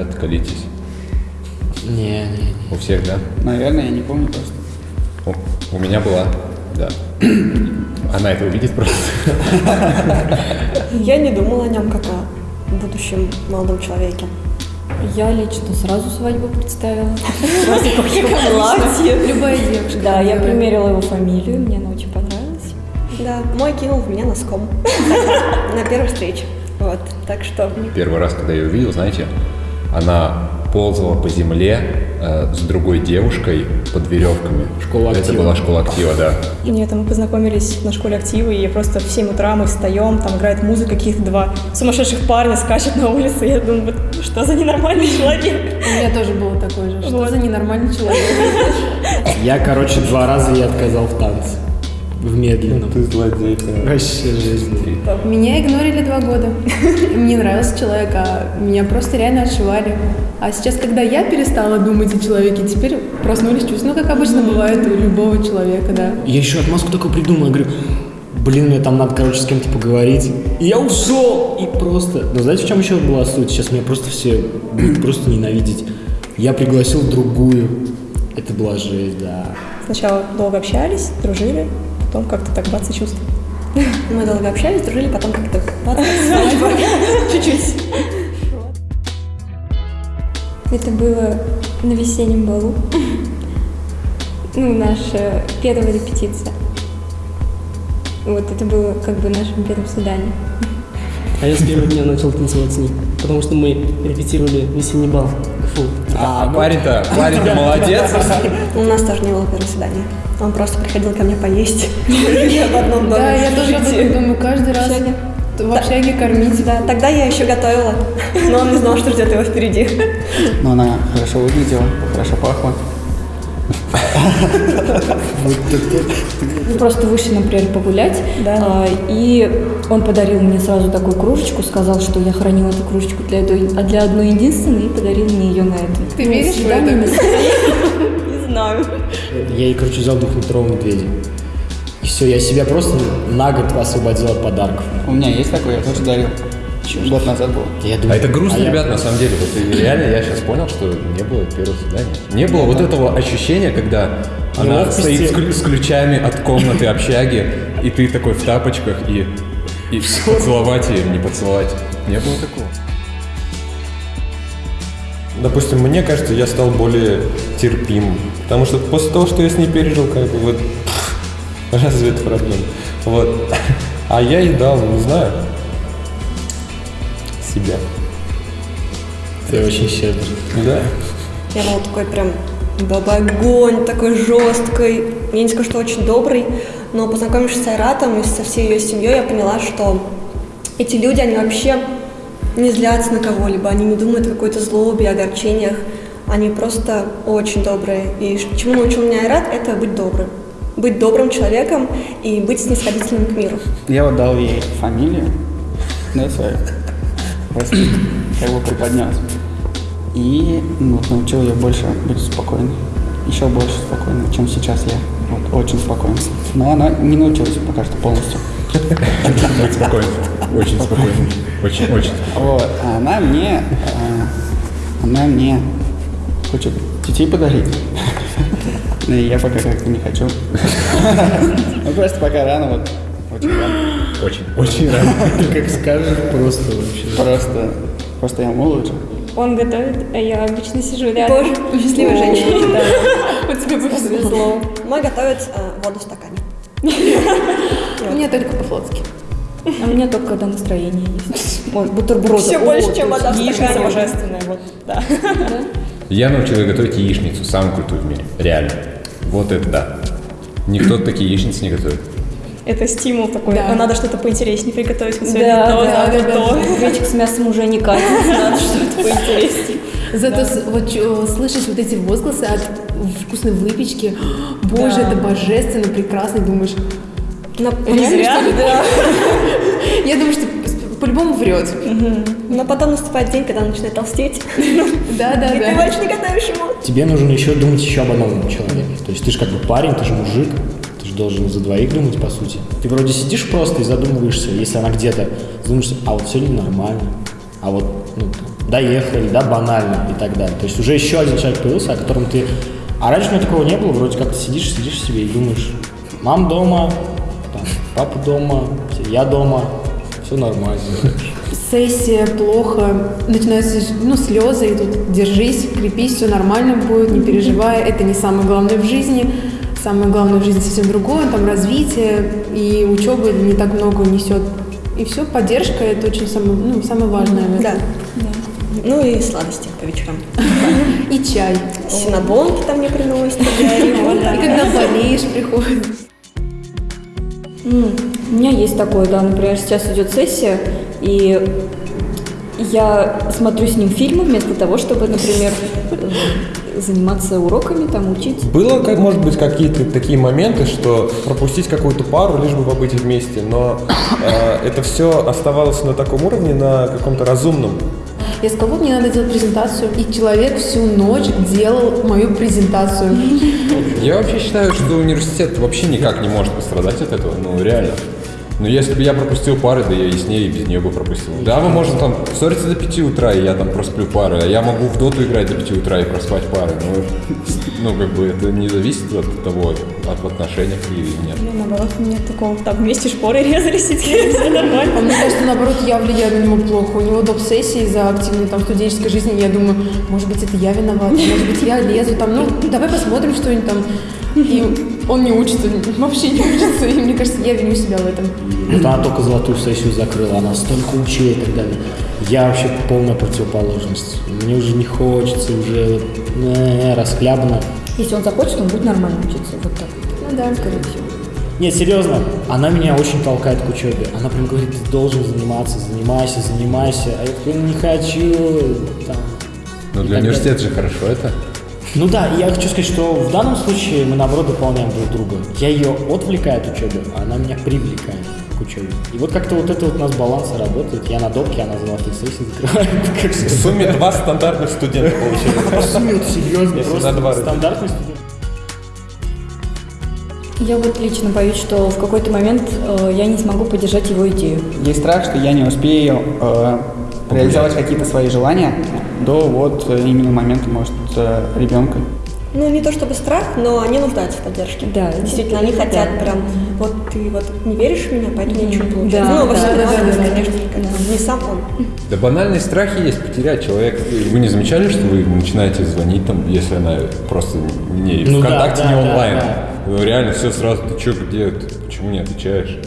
первого взгляда, ребят, колитесь? Не, не, не. У всех, да? Наверное, я не помню просто. У, у меня была, да. Она это увидит просто. Я не думала о нем как о будущем молодом человеке. Я лично сразу свадьбу представила. Платье. Любая девушка. Да, я примерила его фамилию, мне она очень понравилась. Да, мой кинул в меня носком на первой встрече. Вот, так что Первый раз, когда я ее увидел, знаете, она ползала по земле э, с другой девушкой под веревками. Школа Это актива. была школа актива, да. Нет, мы познакомились на школе актива, и просто в 7 утра мы встаем, там играет музыка, каких-то два сумасшедших парня скачут на улице, и я думаю, вот что за ненормальный человек. У меня тоже было такое же. Что Вот. за ненормальный человек? Я, короче, два раза я отказал в танце. В медленном. Ты злодей. Вообще жизнь. Меня игнорили два года. Мне нравился человек, а меня просто реально отшивали. А сейчас, когда я перестала думать о человеке, теперь проснулись чувства. Ну, как обычно бывает у любого человека, да. Я еще отмазку такую придумал, я говорю, блин, мне там надо, короче, с кем-то поговорить. И я ушел, и просто... Но знаете, в чем еще была суть? Сейчас меня просто все будут просто ненавидеть. Я пригласил другую. Это была жесть, да. Сначала долго общались, дружили, потом как-то так бац и чувства. мы долго общались, дружили, потом как-то бац, чуть-чуть. Это было на весеннем балу. Ну, наша первая репетиция. Вот это было как бы нашим первым свиданием. А я с первого дня начал танцевать с ней, потому что мы репетировали весенний бал. Фу. А, парень-то, парень-то молодец. У нас тоже не было первого свидания. Он просто приходил ко мне поесть. Я в одном доме. Да, я тоже думаю каждый раз. В общаге кормить. Да, тогда я еще готовила, но он не знал, что ждет его впереди. Но она хорошо выглядела, хорошо пахла. Мы просто вышли, например, погулять, а, и он подарил мне сразу такую кружечку, сказал, что я хранила эту кружечку для, той- а для одной единственной, и подарил мне ее на этом. Ты Ну, веришь в это? Не знаю. Я ей, короче, взял двухметрового медведя. И все, я себя просто на год освободил от подарков. У меня есть такой, я тоже дарил. Год назад был. Я А думаю, это грустно, а я- ребят, на самом деле. Вот и реально я сейчас понял, что не было первого свидания. Не было вот этого ощущения, когда она стоит с, ключ- с ключами от комнаты общаги, и ты такой в тапочках, и, и поцеловать ее, не поцеловать. Не было такого. Допустим, мне кажется, я стал более терпим. Потому что после того, что я с ней пережил, как бы вот разве это проблема? Вот. А я ей дал, не знаю, себя. Ты очень щедрый. Да. Я была такой прям баба огонь, такой жесткой. Я не скажу, что очень добрый, но познакомившись с Айратом и со всей ее семьей, я поняла, что эти люди, они вообще не злятся на кого-либо, они не думают о какой-то злобе, огорчениях. Они просто очень добрые. И чему научил меня Айрат, это быть добрым. Быть добрым человеком и быть снисходительным к миру. Я вот дал ей фамилию, да, свою. Как бы преподнес. И ну, научил ее больше быть спокойной. Еще больше спокойной, чем сейчас я. Вот, очень спокойно. Но она не научилась пока что полностью. Быть спокойно. Очень спокойно. Очень, очень. Вот, а она мне, э, она мне хочет детей подарить. И я пока как-то не хочу. Ну, просто пока рано, вот, очень рано. Очень, очень рано. Ты как скажешь, просто вообще. Просто, просто я лучше. Он готовит, а я обычно сижу рядом. Боже, счастливая женщина. Да. Вот тебе повезло. Мой готовит э, воду в стакане. Мне только по-флотски. А у меня только когда настроение есть. Вот, бутерброды. Всё О, больше, чем вода в стакане. божественная, вот, да. Я научил ее готовить яичницу, самую крутую в мире. Реально. Вот это да. Никто такие яичницы не готовит. Это стимул такой. Да. Надо что-то поинтереснее приготовить. Вот Да, то, да, надо да, то. да. Гречка с мясом уже не катит, надо что-то поинтереснее. Зато с- вот чё, слышишь вот эти возгласы от вкусной выпечки. Боже, Да. это божественно, прекрасно. Думаешь, Не зря. я думаю, что по-любому врет. но потом наступает день, когда он начинает толстеть. Да, да, И ты да. больше не готовишь ему. Тебе нужно еще думать еще об одном человеке. То есть ты же как бы парень, ты же мужик, же должен за двоих думать, по сути. Ты вроде сидишь просто и задумываешься, если она где-то, задумаешься, а вот сегодня нормально, А вот ну, доехали, да, банально и так далее. То есть уже еще один человек появился, о котором ты... А раньше у меня такого не было, вроде как ты сидишь, сидишь себе и думаешь, мам дома, там, папа дома, я дома, все нормально. Сессия плохо, начинаются ну, слезы идут. Держись, крепись, все нормально будет, не переживай. Это не самое главное в жизни. Самое главное в жизни совсем другое, там развитие и учеба не так много несет. И все, поддержка это очень самое, ну, самое важное. этом. Да. Ну и сладости по вечерам. И чай. Синабонки там мне приносят. И когда болеешь, приходит. У меня есть такое, да, например, сейчас идет сессия, и я смотрю с ним фильмы вместо того, чтобы, например, заниматься уроками, там, учить. Было, как, может быть, какие-то такие моменты, что пропустить какую-то пару, лишь бы побыть вместе, но э, это все оставалось на таком уровне, на каком-то разумном. Я сказала, вот мне надо делать презентацию, и человек всю ночь делал мою презентацию. Я вообще считаю, что университет вообще никак не может пострадать от этого, ну реально. Но если бы я пропустил пары, да я и с ней, и без нее бы пропустил. Да, мы можем там ссориться до 5 утра, и я там просплю пары, а я могу в доту играть до 5 утра и проспать пары. Ну, ну как бы это не зависит от того, от отношений или нет. Ну, наоборот, нет такого. Так, вместе шпоры резались, и все нормально. А мне кажется, наоборот, я влияю на него плохо. У него доп. сессии за активной там студенческой жизни. Я думаю, может быть, это я виновата, может быть, я лезу там, ну, давай посмотрим что-нибудь там. И он не учится, вообще не учится. И мне кажется, я виню себя в этом. Вот она только золотую сессию закрыла, она столько учила и так далее. Я вообще полная противоположность. Мне уже не хочется, уже э, расхлябано. Если он захочет, он будет нормально учиться. Вот так. Ну да. Скорее всего. Нет, серьезно, она меня очень толкает к учебе. Она прям говорит, ты должен заниматься, занимайся, занимайся. А я такой, «Ну, не хочу. Там. Ну для университета же хорошо это. Ну да, я хочу сказать, что в данном случае мы наоборот дополняем друг друга. Я ее отвлекаю от учебы, а она меня привлекает к учебе. И вот как-то вот это вот у нас баланс работает. Я на допке, она золотые сессии закрывает. В сумме два стандартных студента получилось. По сумме вот серьезно, просто стандартный студент. Я вот лично боюсь, что в какой-то момент э, я не смогу поддержать его идею. Есть страх, что я не успею э, реализовать какие-то свои желания до вот э, именно момента, может, э, ребенка. Ну, не то чтобы страх, но они нуждаются в поддержке. Да, Действительно, они да. хотят прям, вот ты вот не веришь в меня, поэтому ничего не получается. Да, ну, во да, да, да, да. конечно, как- не сам он. Да банальные страхи есть потерять человека. Вы не замечали, что вы начинаете звонить там, если она просто не Ну да, ВКонтакте, да, не да, онлайн? да. Ну, реально все сразу, ты что, где, ты почему не отвечаешь?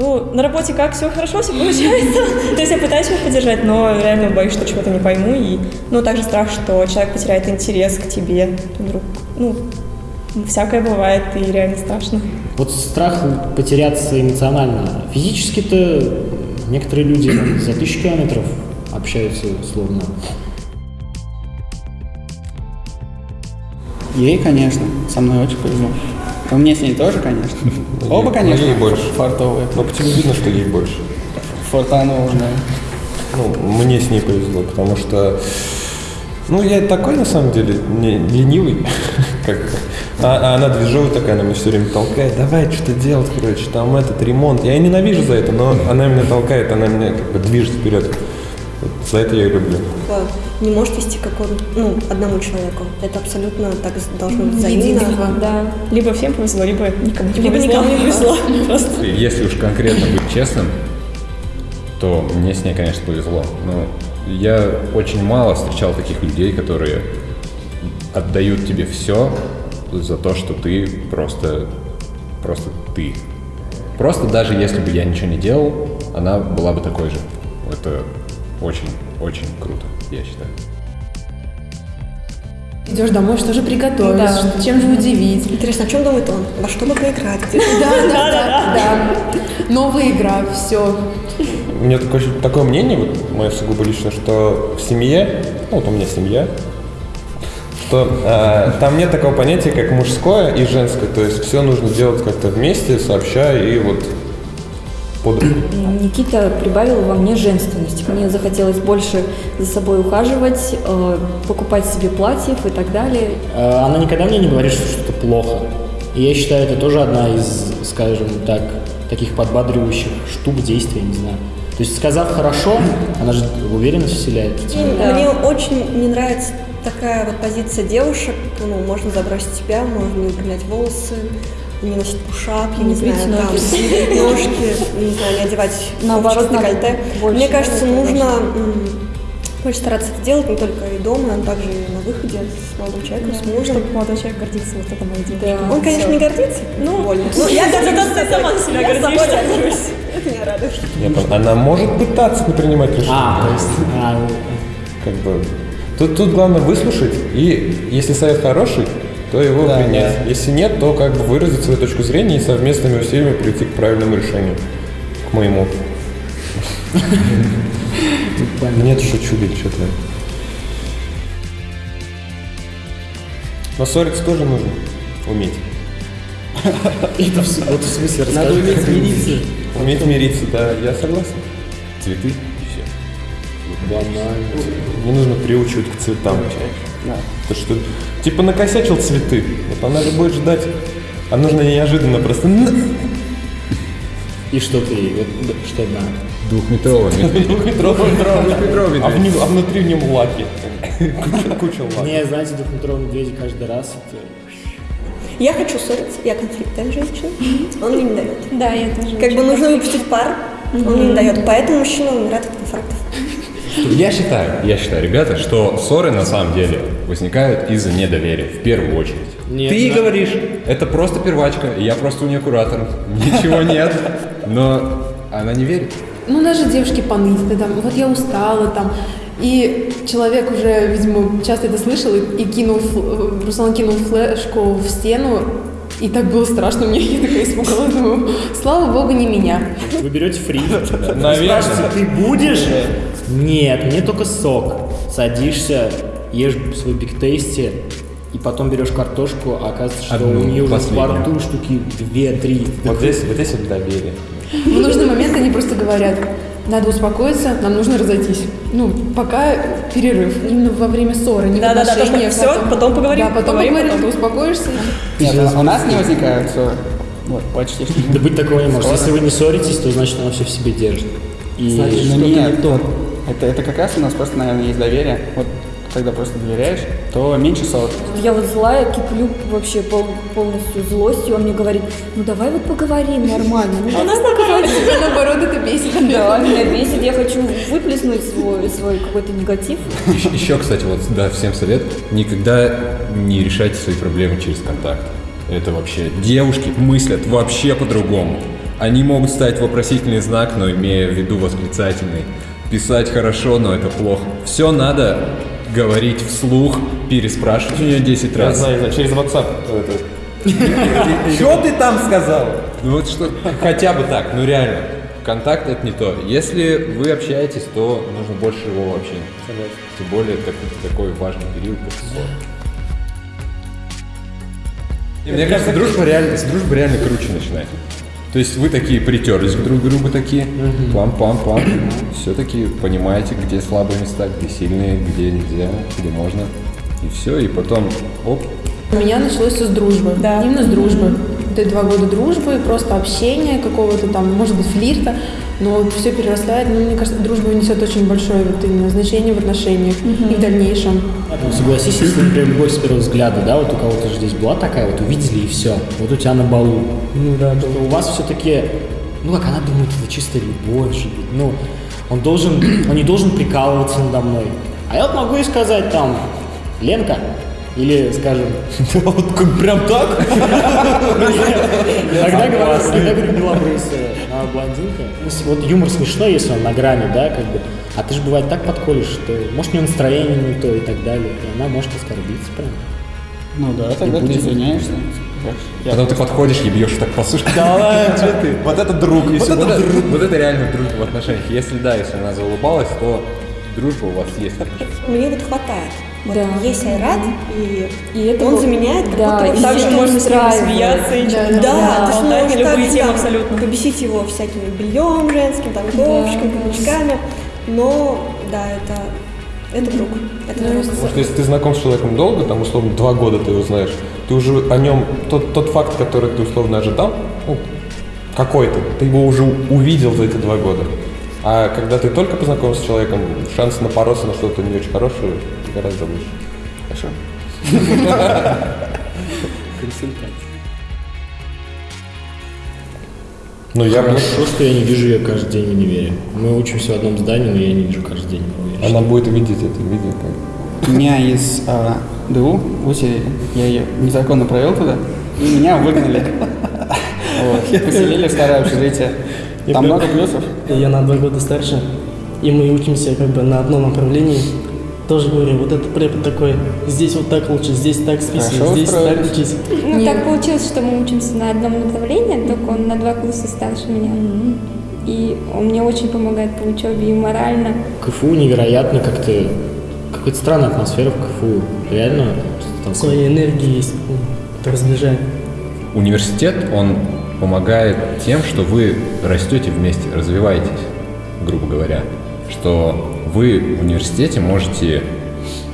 Ну, на работе как, все хорошо, все получается. То есть я пытаюсь его поддержать, но реально боюсь, что чего-то не пойму. И, ну, также страх, что человек потеряет интерес к тебе. Вдруг, ну, всякое бывает, и реально страшно. Вот страх потеряться эмоционально. Физически-то некоторые люди за тысячу километров общаются словно. Ей, конечно, со мной очень повезло. И мне с ней тоже, конечно. Оба, Но конечно, ей больше. фартовые. Но по тебе видно, что ей больше. Фортануло, да. Ну, мне с ней повезло, потому что, ну, я такой, на самом деле, не ленивый, как а, а она движовая такая, она меня все время толкает, давай что-то делать, короче, там этот ремонт. Я ее ненавижу за это, но она меня толкает, она меня как бы движет вперед. За это я ее люблю. Типа, Не может вести как он, ну, одному человеку. Это абсолютно так должно быть взаимно. Да. Либо всем повезло, либо никому не Либо повезло. никому не повезло. Просто. Если уж конкретно быть честным, то мне с ней, конечно, повезло. Но я очень мало встречал таких людей, которые отдают тебе все за то, что ты просто, просто ты. Просто даже если бы я ничего не делал, она была бы такой же. Это очень-очень круто, я считаю. Идешь домой, что же приготовить, Да. чем же удивить. Интересно, о чем думает он? Во что бы поиграть? Да, да, да, да. Новая игра, все. У меня такое, такое мнение, вот мое сугубо личное, что в семье, ну вот у меня семья, что э, там нет такого понятия, как мужское и женское. То есть все нужно делать как-то вместе, сообща и вот Никита прибавил во мне женственность. Мне захотелось больше за собой ухаживать, э, покупать себе платьев и так далее. Э, Она никогда мне не говорит, что что-то плохо. И я считаю, это тоже одна из, скажем так, таких подбадривающих штук, действий, не знаю. То есть, сказав хорошо, она же уверенность вселяет. И Мне очень не нравится такая вот позиция девушек. Ну, можно забросить себя, можно не волосы, не носить пушап, я не, Не знаю, там, ноги. брить ножки, не знаю, не одевать Наоборот, декольте. больше, Мне кажется, нужно больше стараться это делать не только и дома, но также и на выходе с молодым человеком, с мужем. Чтобы молодой человек гордился, вот это моя девушка. Да. Он, конечно, не гордится, ну, больно. Ну, я даже Зато ты сама себя гордишься. горжусь. Это меня радует. Понял. Она может пытаться не принимать решения. А, то есть, а, Как бы. Тут, тут главное выслушать, и если совет хороший, то его Да, принять. Если нет, то как бы выразить свою точку зрения и совместными усилиями прийти к правильному решению. К моему. Нет, шучу, Биль, что-то. Но ссориться тоже нужно уметь. это вот в смысле Надо уметь смириться. Уметь мириться, да, я согласен. Цветы и все. Банально. Не нужно приучивать к цветам. Да. То что, типа накосячил цветы, вот она же будет ждать, а нужно неожиданно просто... И что ты, вот, что да. Двухметровый медведь. Двухметровый, Двухметровый а, медведь. вни- а внутри в нем лаки. Куча, куча лаки. Не, знаете, двухметровые медведи каждый раз. это- Я хочу ссориться, я конфликтная женщина, он мне не дает. Да, я тоже. Как бы нужно выпустить пар, он мне не дает, поэтому мужчина умирает от инфарктов. Я считаю, я считаю, ребята, что ссоры на самом деле возникают из-за недоверия, в первую очередь. Нет, Ты да. говоришь, это просто первачка, и я просто у нее куратор, ничего нет, но она не верит. Ну, даже девушки поныть, там, вот я устала, там, и человек уже, видимо, часто это слышал и, и кинул, фл- Руслан кинул флешку в стену, и так было страшно мне, я такая испугалась, думаю, слава богу, не меня. Вы берете фри. Наверное. Спрашиваете, ты будешь? Нет, мне только сок. Садишься, ешь свой биг тейсти, и потом берешь картошку, а оказывается, что Одну, у нее уже в борту штуки две-три. Вот здесь, вот здесь вот доверие. В нужный момент они просто говорят, надо успокоиться, нам нужно разойтись. Ну, пока перерыв. Именно во время ссоры, не в Да-да-да, то, что отношениях, всё, потом- поговорим, Да, потом поговорим, поговорим, потом. ты успокоишься. Нет, у- у нас не возникают ссоры. Вот, почти что. Да быть такого не может. Если вы не ссоритесь, то значит она все в себе держит. И Значит, что-то нет. не то. Это, это как раз у нас просто, наверное, есть доверие. Вот когда просто доверяешь, то меньше ссор. Я вот злая, киплю вообще пол- полностью злостью, он мне говорит, ну давай вот поговорим нормально, ну давай поговорим. А наоборот, это бесит. Да, меня бесит, я хочу выплеснуть свой, свой какой-то негатив. Еще, еще, кстати, вот, да, всем совет, никогда не решайте свои проблемы через контакт. Это вообще, девушки мыслят вообще по-другому. Они могут ставить вопросительный знак, но имея в виду восклицательный. Писать хорошо, но это плохо. Все надо говорить вслух, переспрашивать у нее 10 Я раз. знаю, знаю, через WhatsApp. Что ты там сказал? Ну вот что, хотя бы так, ну реально. Контакт это не то. Если вы общаетесь, то нужно больше его общения. Тем более так- такой важный период после ссор. Мне кажется, дружба реально, с дружбы реально круче начинать. То есть вы такие притерлись друг к другу такие, пам-пам-пам, все-таки понимаете, где слабые места, где сильные, где нельзя, где можно. И все, и потом, оп, У меня началось все с дружбы. Да. Именно с дружбы. Это два года дружбы, просто общения, какого-то там, может быть, флирта, но все перерастает. Ну, мне кажется, дружба несет очень большое вот именно значение в отношениях и в дальнейшем. Ну, согласись, если, например, любовь с первого взгляда, да, вот у кого-то же здесь была такая, вот увидели и все. Вот у тебя на балу. Ну да, да. У вас все-таки, ну как она думает, это чисто любовь ну, он должен, он не должен прикалываться надо мной. А я вот могу и сказать там, Ленка, или, скажем, Вот прям так? Иногда говорю, белобрысая, а блондинка. Ну, Вот юмор смешной, если он на грани, да, как бы. А ты же бывает так подколешь, что может у нее настроение не то и так далее. И она может оскорбиться прям. Ну да, тогда ты извиняешься. Я потом ты подходишь и бьешь так по сушке. Да ладно, что ты? Вот это друг. Если Вот это это, вот это реально дружба в отношениях. Если да, если она заулыбалась, то дружба у вас есть. Мне вот хватает. Вот Да. есть Айрат, и, И это он вот- заменяет как да, будто вот и Также всё можно с ним смеяться и Да, что-то да, Да, то есть на любые так, темы да, абсолютно. побесить его всякими бельем женским, там, ковричками, каблучками, но, да, это, это друг, это друг. Потому что если ты знаком с человеком долго, там, условно, два года ты его знаешь, ты уже о нем, тот, тот факт, который ты условно ожидал, ну, какой-то, ты его уже увидел за эти два года. А когда ты только познакомился с человеком, шанс напороться на что-то не очень хорошее гораздо выше. Хорошо. Ну, я. Хорошо, что я не вижу ее каждый день в универе. Мы учимся в одном здании, но я не вижу каждый день. Она будет видеть это видео. как- Меня из а, ДУ выселили, я ее незаконно провел туда, и меня выгнали. Вот, Поселили в старое общежитие. Там много плюсов. Я на два года старше, и мы учимся как бы на одном направлении. Тоже говорю, вот этот препод такой, здесь вот так лучше, здесь так списывай, здесь так учись. Ну, Нет. так получилось, что мы учимся на одном направлении, только он на два класса старше меня. И он мне очень помогает по учебе и морально. КФУ невероятно как-то... Какая-то странная атмосфера в КФУ. Реально. Своей энергии есть, это разближает. Университет, он помогает тем, что вы растете вместе, развиваетесь, грубо говоря. Что вы в университете можете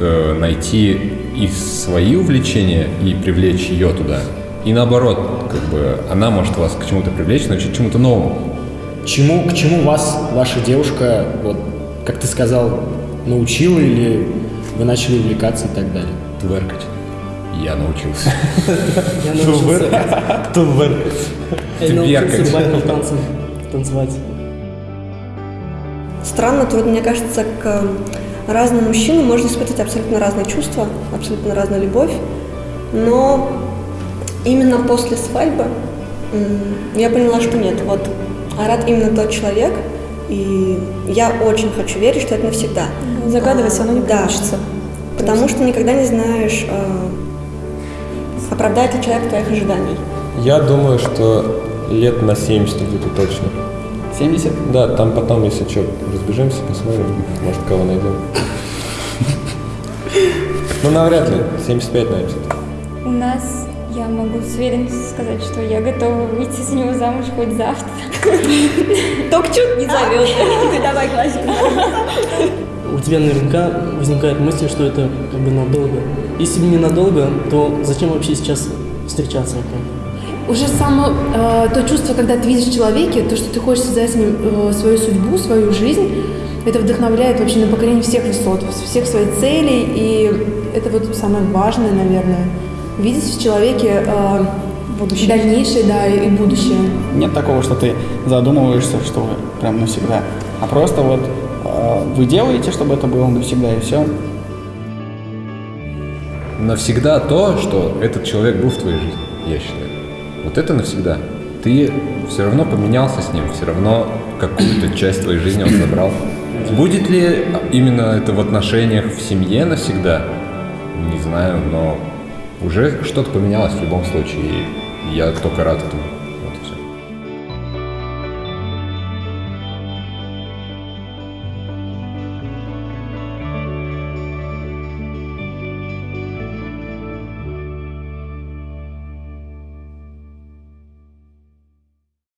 э, найти и свои увлечения и привлечь ее туда. И наоборот, как бы она может вас к чему-то привлечь, научить чему-то новому. Чему, к чему вас ваша девушка, вот, как ты сказал, научила или вы начали увлекаться и так далее? Тверкать. Я научился. Я научился, Кто вверх? я научился Тверкать. бальным танцам танцевать. Странно, трудно, мне кажется, к разному мужчину можно испытывать абсолютно разные чувства, абсолютно разную любовь, но именно после свадьбы я поняла, что нет, вот Арат именно тот человек, и я очень хочу верить, что это навсегда. Загадывать А, оно не да. получится. Потому что никогда не знаешь, э, оправдает ли человек твоих ожиданий. Я думаю, что лет на 70 где-то точно. 70? Да, там потом, если что, разбежимся, посмотрим, может, кого найдем. Ну, навряд ли. 75, наверное. У нас, я могу с уверенностью сказать, что я готова выйти за него замуж хоть завтра. Только чуть не зовет. Ты давай глазик. У тебя наверняка возникает мысль, что это как бы надолго. Если не надолго, то зачем вообще сейчас встречаться? Уже само э, то чувство, когда ты видишь в человеке, то, что ты хочешь создать с ним э, свою судьбу, свою жизнь, это вдохновляет вообще на покорение всех высот, всех своих целей, и это вот самое важное, наверное. Видеть в человеке э, Будущее. дальнейшее, да, и будущее. Нет такого, что ты задумываешься, что вы прям навсегда. А просто вот э, вы делаете, чтобы это было навсегда, и все. Навсегда то, что этот человек был в твоей жизни, я считаю. Вот это навсегда. Ты все равно поменялся с ним, все равно какую-то часть твоей жизни он забрал. Будет ли именно это в отношениях в семье навсегда? Не знаю, но уже что-то поменялось в любом случае. Я только рад этому.